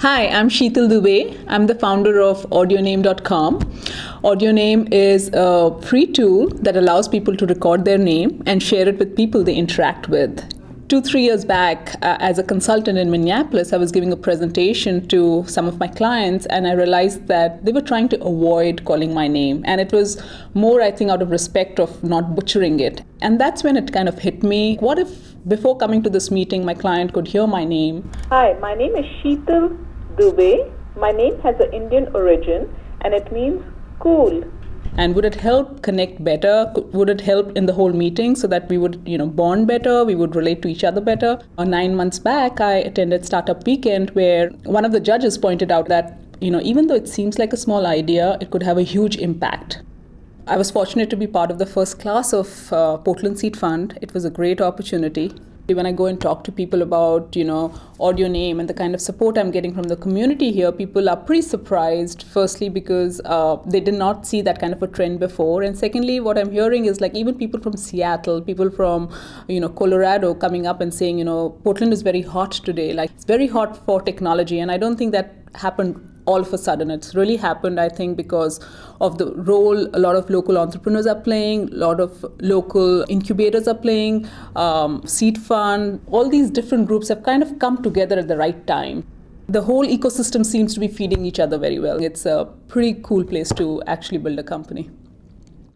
Hi, I'm Sheetal Dubey. I'm the founder of AudioName.com. AudioName is a free tool that allows people to record their name and share it with people they interact with. Two, three years back, uh, as a consultant in Minneapolis, I was giving a presentation to some of my clients, and I realized that they were trying to avoid calling my name. And it was more, I think, out of respect of not butchering it. And that's when it kind of hit me. What if before coming to this meeting, my client could hear my name? Hi, my name is Sheetal Dubey. My name has an Indian origin and it means cool. And would it help connect better? Would it help in the whole meeting so that we would, you know, bond better? We would relate to each other better. Uh, nine months back, I attended Startup Weekend where one of the judges pointed out that, you know, even though it seems like a small idea, it could have a huge impact. I was fortunate to be part of the first class of uh, Portland Seed Fund. It was a great opportunity when I go and talk to people about, you know, audio name and the kind of support I'm getting from the community here, people are pretty surprised. Firstly, because uh, they did not see that kind of a trend before, and secondly, what I'm hearing is like even people from Seattle, people from, you know, Colorado coming up and saying, you know, Portland is very hot today. Like it's very hot for technology, and I don't think that happened all of a sudden. It's really happened, I think, because of the role a lot of local entrepreneurs are playing, a lot of local incubators are playing, um, seed fund, all these different groups have kind of come together at the right time. The whole ecosystem seems to be feeding each other very well. It's a pretty cool place to actually build a company.